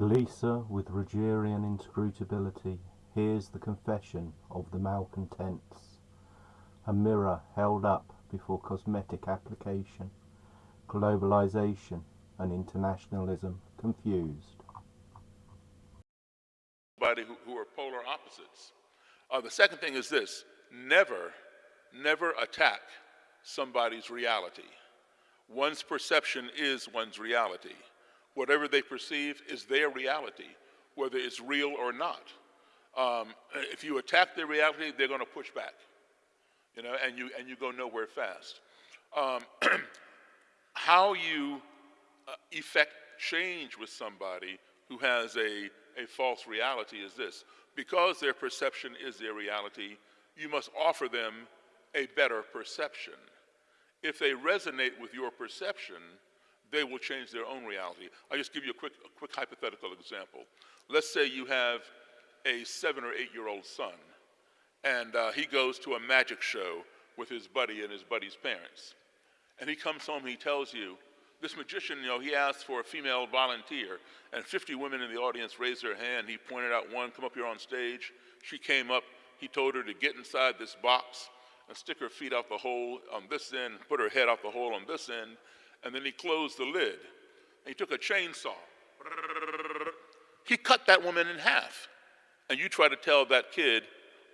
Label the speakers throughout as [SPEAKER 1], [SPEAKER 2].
[SPEAKER 1] Eliza, with Rogerian inscrutability, hears the confession of the malcontents. A mirror held up before cosmetic application, globalization and internationalism confused.
[SPEAKER 2] Who, who are polar opposites. Uh, the second thing is this never, never attack somebody's reality. One's perception is one's reality. Whatever they perceive is their reality, whether it's real or not. Um, if you attack their reality, they're going to push back, you know, and you and you go nowhere fast. Um, how you uh, effect change with somebody who has a, a false reality is this: because their perception is their reality, you must offer them a better perception. If they resonate with your perception, they will change their own reality. I'll just give you a quick, a quick hypothetical example. Let's say you have a seven or eight year old son, and uh, he goes to a magic show with his buddy and his buddy's parents. And he comes home he tells you, this magician, you know, he asked for a female volunteer, and 50 women in the audience raised their hand. He pointed out one, come up here on stage. She came up. He told her to get inside this box and stick her feet out the hole on this end, put her head out the hole on this end, and then he closed the lid. And he took a chainsaw. He cut that woman in half. And you try to tell that kid,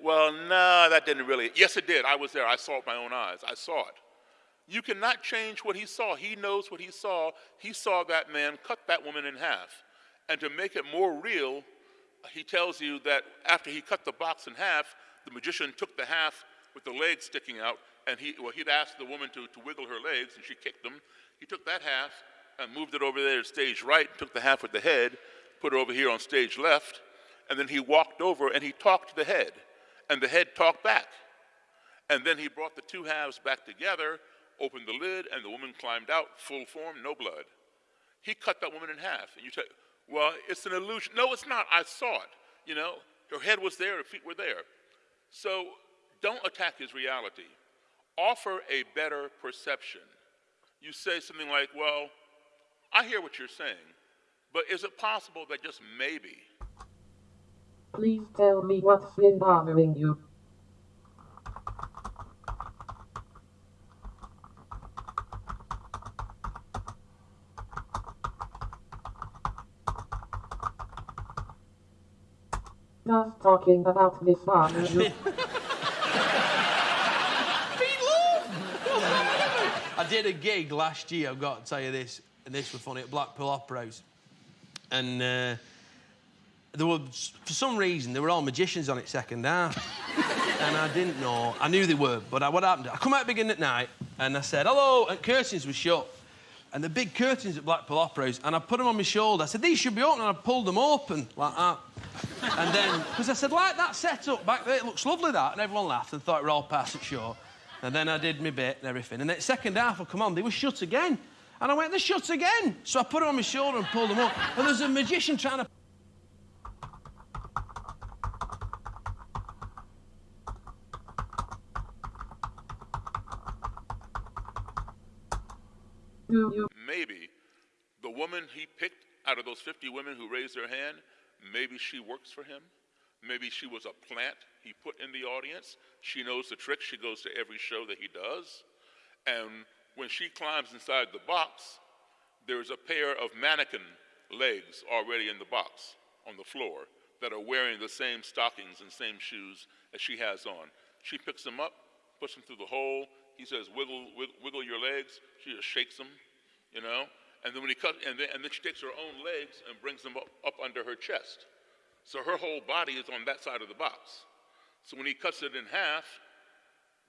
[SPEAKER 2] well, no, nah, that didn't really. Yes, it did. I was there. I saw it with my own eyes. I saw it. You cannot change what he saw. He knows what he saw. He saw that man cut that woman in half. And to make it more real, he tells you that after he cut the box in half, the magician took the half with the legs sticking out, and he, well, he'd asked the woman to, to wiggle her legs, and she kicked them. He took that half and moved it over there to stage right, took the half with the head, put it over here on stage left, and then he walked over and he talked to the head, and the head talked back. And then he brought the two halves back together, opened the lid, and the woman climbed out, full form, no blood. He cut that woman in half. And you say, well, it's an illusion. No, it's not. I saw it. You know, her head was there, her feet were there. So don't attack his reality. Offer a better perception. You say something like, well, I hear what you're saying, but is it possible that just maybe?
[SPEAKER 3] Please tell me what's been bothering you. Just talking about this bothers you.
[SPEAKER 4] I did a gig last year, I've got to tell you this, and this was funny, at Blackpool Opera House. And uh, there were, for some reason, there were all magicians on it second half. and I didn't know. I knew they were, but I, what happened? I come out beginning at night, and I said, hello, and curtains were shut. And the big curtains at Blackpool Opera House, and I put them on my shoulder. I said, these should be open, and I pulled them open, like that. and then, because I said, like that setup back there, it looks lovely, that. And everyone laughed and thought we were all passing short. And then I did my bit and everything. And then second half, I come on, they were shut again. And I went, they're shut again. So I put it on my shoulder and pulled them up. And there's a magician trying to
[SPEAKER 2] Maybe the woman he picked out of those 50 women who raised their hand, maybe she works for him. Maybe she was a plant he put in the audience. She knows the trick. She goes to every show that he does. And when she climbs inside the box, there's a pair of mannequin legs already in the box on the floor that are wearing the same stockings and same shoes as she has on. She picks them up, puts them through the hole. He says, wiggle, wiggle, wiggle your legs. She just shakes them, you know. And then when he cut, and then, and then she takes her own legs and brings them up, up under her chest. So her whole body is on that side of the box. So when he cuts it in half,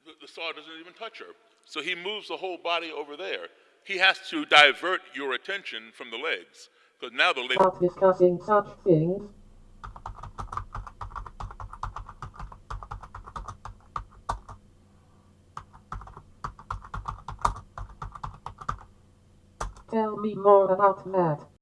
[SPEAKER 2] the, the saw doesn't even touch her. So he moves the whole body over there. He has to divert your attention from the legs. Because now the legs.
[SPEAKER 3] Stop discussing such things. Tell me more about that.